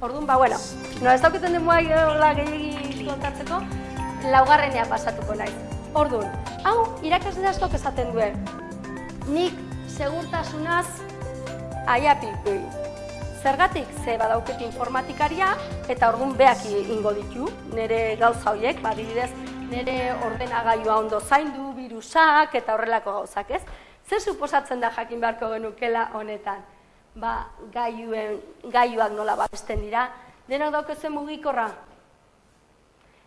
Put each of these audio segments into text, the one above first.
Orduan, ba, bueno, no ez dauketen den muai gehiagi kontatzeko, laugarrenea pasatuko naiz. Orduan, hau irakasle askok esaten duen. Nik segurtasunaz aiapikui. Zergatik, ze badauket informatikaria, eta orduan beak ingo ditu, nire gauza horiek, badibidez, nire ordenagailua ondo zaindu, virusak eta horrelako gauzak, ez? Zer suposatzen da jakin beharko genukela honetan? Ba, gaiuen, gaiuak nola babesten dira, denok daukezen mugikorra,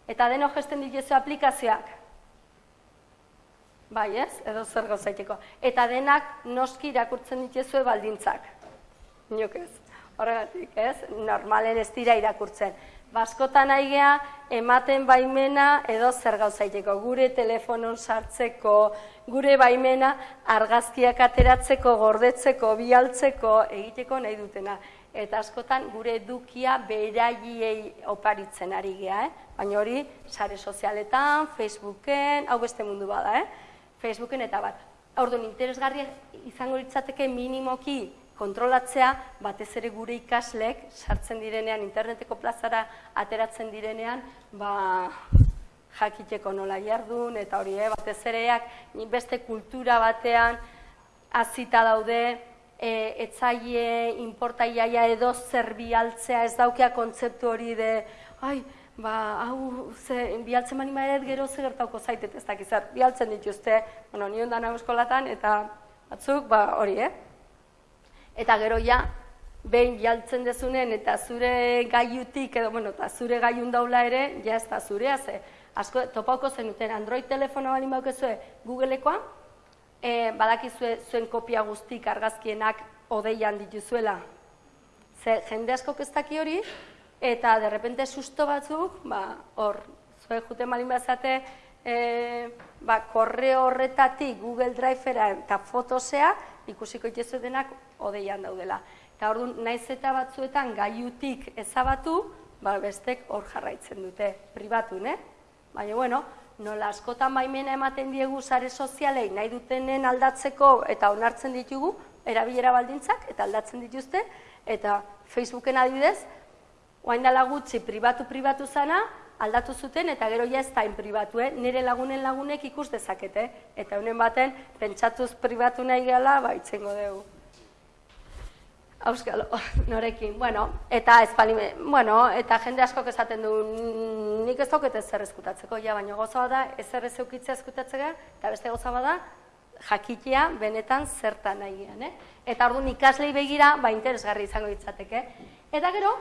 eta denok gesten dituzu aplikazioak, bai ez, edo zer gauzaiteko. Eta denak noski irakurtzen dituzue baldintzak. Inok ez, horregatik ez, normalen ez dira irakurtzen. Baskotan aigea, ematen baimena edo zer gauzaiteko. Gure telefonon sartzeko, gure baimena argazkiak ateratzeko, gordetzeko, bialtzeko, egiteko nahi dutena. Eta askotan gure edukia beraiei oparitzen ari gea, eh? baina hori sare sozialetan, Facebooken, hau beste mundu bada, eh? Facebooken eta bat. Orduan, interesgarria izango litzateke minimoki kontrolatzea, batez ere gure ikaslek sartzen direnean, interneteko plazara ateratzen direnean, ba, jakiteko nola jardun, eta hori, eh, batez ereak, beste kultura batean, azita daude, e, etzaile, inportaiaia edo zer bialtzea, ez daukea kontzeptu hori de, ai, ba, hau, ze, bialtzen mani maeret gero ze gertauko zaitet ez dakizar, bialtzen dituzte, bueno, nion dana eskolatan, eta batzuk, ba, hori, eh? Eta gero ja, behin bialtzen dezunen, eta zure gaiutik, edo, bueno, eta zure gaiun daula ere, ja ez da zurea, ze, asko, topauko zenuten, Android telefono bali maukezue Googleekoa, e, badakizue zuen kopia guztik argazkienak odeian dituzuela. Ze, jende asko ez daki hori, eta derrepente susto batzuk, ba, hor, zue jute malin bazate, e, ba, korreo horretatik Google Drive-era eta fotosea, ikusiko itezu denak odeian daudela. Eta hor naiz eta batzuetan gaiutik ezabatu, ba, bestek hor jarraitzen dute, pribatu, ne? Baina, bueno, nola askotan baimena ematen diegu sare sozialei nahi dutenen aldatzeko eta onartzen ditugu, erabilera baldintzak eta aldatzen dituzte, eta Facebooken adibidez, Oain dala gutxi pribatu-pribatu zana, aldatu zuten eta gero ja ez da pribatu, eh? nire lagunen lagunek ikus dezakete. Eta honen baten, pentsatuz pribatu nahi gala, ba, itzengo dugu. Auskalo, norekin. Bueno, eta ez palime, bueno, eta jende asko esaten du, nik ez dauket ez zer eskutatzeko, ja, baina goza bada, ez eukitzea eskutatzeko, eta beste goza bada, jakitea benetan zertan nahi eh? Eta orduan ikaslei begira, ba, interesgarri izango ditzateke. Eta gero,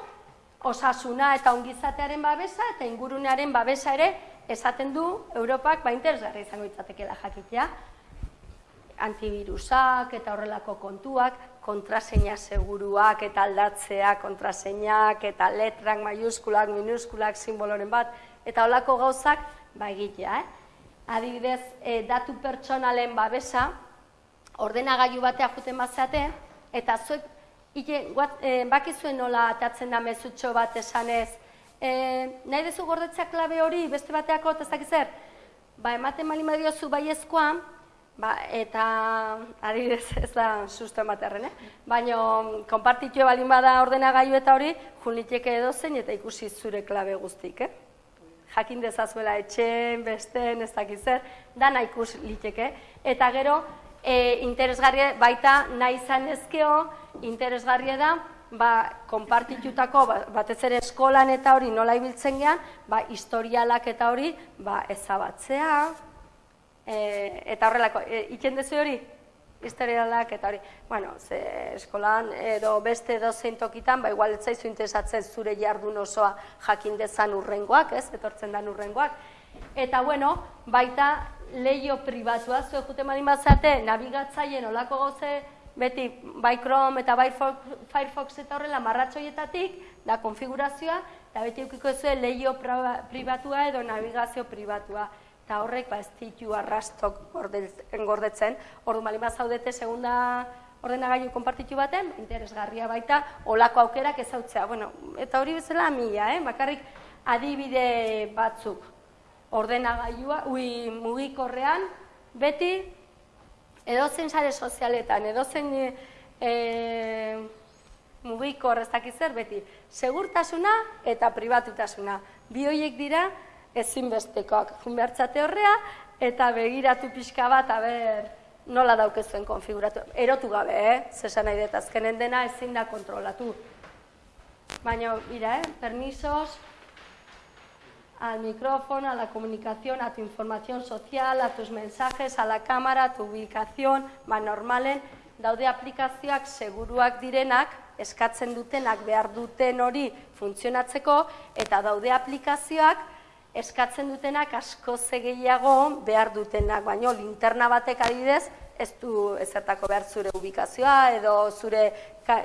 osasuna eta ongizatearen babesa eta ingurunearen babesa ere esaten du Europak ba interesgarri izango litzatekeela jakitea antivirusak eta horrelako kontuak, kontraseina seguruak eta aldatzea, kontraseinak eta letrak, maiuskulak, minuskulak, simboloren bat, eta holako gauzak ba egitea. Eh? Adibidez, e, datu pertsonalen babesa, ordenagailu batea juten bazeate, eta zuek Ike, guat, e, bakizuen nola atatzen da mezutxo bat esanez, e, nahi dezu gordetzea klabe hori, beste bateako, ez dakiz zer? Ba, ematen mali madiozu baiezkoa, ba, eta adibidez ez da susto ematerren, eh? Baina, konpartitu balin bada ordenagailu eta hori, juniteke edo zen eta ikusi zure klabe guztik, eh? Jakin dezazuela etxen, besten, ez dakiz zer, dana ikus liteke. Eta gero, e, interesgarria baita nahi izan ezkeo, interesgarria da, ba, konpartitutako, ba, batez ere eskolan eta hori nola ibiltzen gean, ba, historialak eta hori ba, ezabatzea, e, eta horrelako, e, iken dezu hori? Historialak eta hori, bueno, ze eskolan edo beste edo tokitan, ba, igual ez zaizu interesatzen zure jardun osoa jakin dezan urrengoak, ez, etortzen dan urrengoak. Eta, bueno, baita leio pribatua, zuen jute malin bazate, nabigatzaien olako goze, beti bai Chrome eta bai Firefox eta horrela marratxoietatik, da konfigurazioa, eta beti eukiko zuen leio pribatua edo navigazio pribatua. Eta horrek, ba, ez ditu arrastok gordetzen, ordu malin bazaudete segunda ordenagailu konpartitu baten, interesgarria baita, olako aukerak ezautzea. Bueno, eta hori bezala mila, eh? bakarrik adibide batzuk ordenagailua, ui mugikorrean, beti edozen sare sozialetan, edozen e, mugiko horreztak zer beti, segurtasuna eta pribatutasuna. Bi horiek dira ezinbestekoak. Jun behartzate horrea eta begiratu pixka bat, aber, nola daukezuen konfiguratu. Erotu gabe, eh? Zesan nahi dut, azkenen dena ezin da kontrolatu. Baina, mira, eh? Permisos al micrófono, a la comunicación, a tu información social, a tus mensajes, a la cámara, a tu ubicación, ba, normalen, daude aplikazioak seguruak direnak, eskatzen dutenak behar duten hori funtzionatzeko, eta daude aplikazioak eskatzen dutenak asko gehiago behar dutenak, baino linterna batek adidez, ez du ezertako behar zure ubikazioa edo zure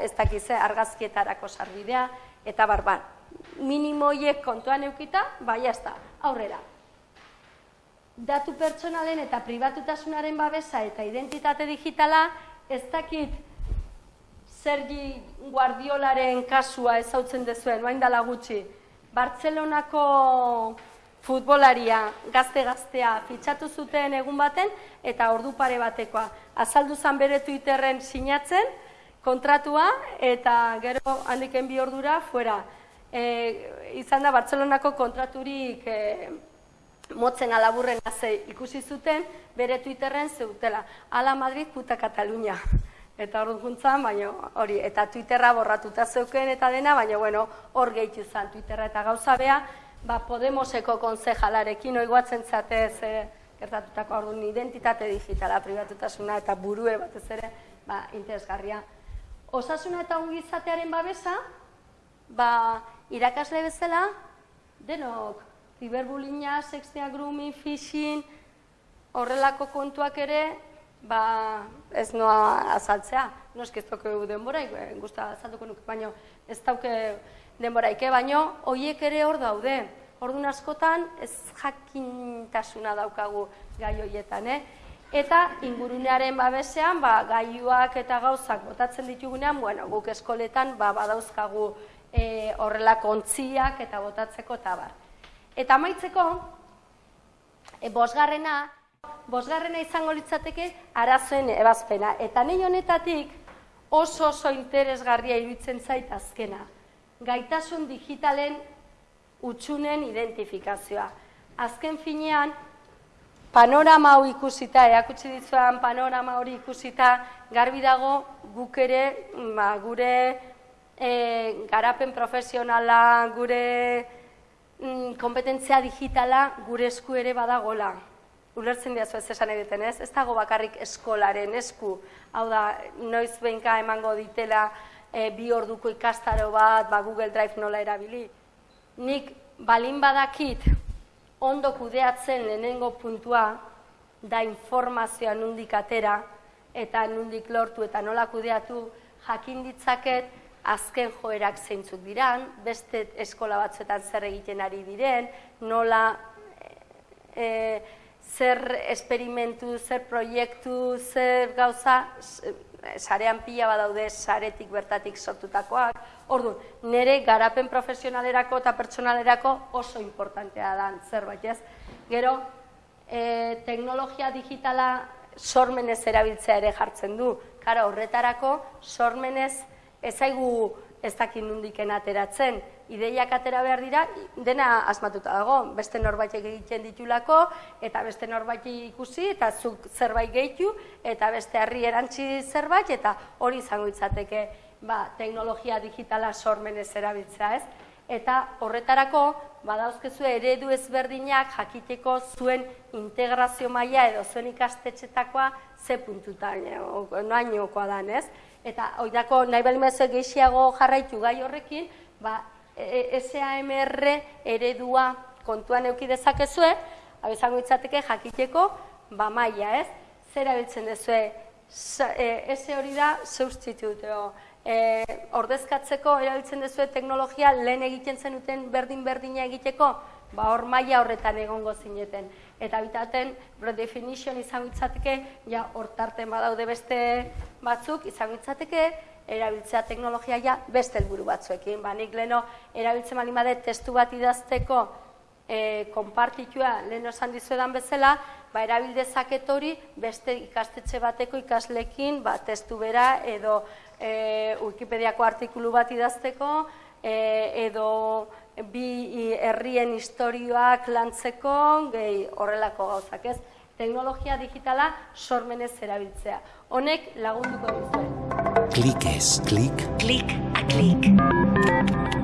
ez dakize argazkietarako sarbidea, eta barban. Minimoiek kontuan eukita, bai ez da, aurrera. Datu pertsonalen eta pribatutasunaren babesa eta identitate digitala, ez dakit Sergi Guardiolaren kasua ezautzen dezuen, bain dala gutxi. Bartzelonako futbolaria gazte-gaztea fitxatu zuten egun baten eta ordu pare batekoa. Azaldu zan bere Twitterren sinatzen kontratua eta gero handiken bi ordura fuera. E, izan da Bartzelonako kontraturik e, motzen alaburren haze ikusi zuten bere Twitterren zeutela. Ala Madrid puta Katalunia. Eta hor duntzan, baina hori, eta Twitterra borratuta zeuken eta dena, baina bueno, hor gehitu zan Twitterra eta gauza bea, ba, Podemoseko konzejalarekin oiguatzen zatez e, gertatutako orduan identitate digitala pribatutasuna eta burue batez ere ba, interesgarria. Osasuna eta ongizatearen babesa, ba, irakasle bezala, denok, ciberbullyinga, sextea, grooming, phishing, horrelako kontuak ere, ba, ez noa azaltzea. No eski ez toke denbora, eh, guzta azaltuko nuke, baina ez dauke denboraike, baino hoiek ere hor daude. Ordun askotan ez jakintasuna daukagu gai hoietan, eh? Eta ingurunearen babesean, ba, gaiuak eta gauzak botatzen ditugunean, bueno, guk eskoletan ba, badauzkagu e, horrelako ontziak eta botatzeko eta bar. Eta amaitzeko, e, bosgarrena, bosgarrena izango litzateke arazoen ebazpena. Eta nahi honetatik oso oso interesgarria iruditzen zait azkena gaitasun digitalen utxunen identifikazioa. Azken finean, panorama hau ikusita, eakutsi ditzuan panorama hori ikusita, garbi dago guk ere, ba, gure e, garapen profesionala, gure mm, kompetentzia digitala, gure esku ere badagola. Ulertzen diazu ez esan egiten ez, ez dago bakarrik eskolaren esku, hau da, noiz behinka emango ditela, e, bi orduko ikastaro bat, ba, Google Drive nola erabili. Nik balin badakit ondo kudeatzen lehenengo puntua da informazioa nundik atera eta nundik lortu eta nola kudeatu jakin ditzaket azken joerak zeintzuk diran, beste eskola batzuetan zer egiten ari diren, nola e, zer esperimentu, zer proiektu, zer gauza, sarean pila badaude saretik bertatik sortutakoak. Ordu, nire garapen profesionalerako eta pertsonalerako oso importantea da zerbait, ez? Gero, e, teknologia digitala sormenez erabiltzea ere jartzen du. Kara, horretarako sormenez ezaigu ez dakin nundiken ateratzen. Ideiak atera behar dira, dena asmatuta dago, beste norbait egiten ditulako, eta beste norbait ikusi, eta zuk zerbait gehitu, eta beste herri erantzi zerbait, eta hori izango itzateke ba, teknologia digitala sormenez erabiltzea ez. Eta horretarako, badauzkezu eredu ezberdinak jakiteko zuen integrazio maila edo zuen ikastetxetakoa ze puntutan, noainokoa dan ez eta oidako nahi balimazue gehiago jarraitu gai horrekin, ba, e, e, SAMR eredua kontuan euki dezakezue, hau izango itzateke jakiteko, ba maia ez, zera biltzen dezue, e, hori da substituteo, e, ordezkatzeko erabiltzen dezue teknologia lehen egiten zenuten berdin-berdina egiteko, ba hor maila horretan egongo zineten. Eta bitaten redefinition izan itzateke, ja hortarten badaude beste batzuk, izan itzateke, erabiltzea teknologia ja beste helburu batzuekin. Ba, nik leno erabiltzen bali bade testu bat idazteko e, konpartitua leno esan dizuedan bezala, ba, erabildezaket hori beste ikastetxe bateko ikaslekin ba, testu bera edo e, Wikipediako artikulu bat idazteko, e, edo bi herrien historioak lantzeko, gehi horrelako gauzak ez. Teknologia digitala sormenez erabiltzea. Honek lagunduko dizue. Klik ez, klik. Klik a klik.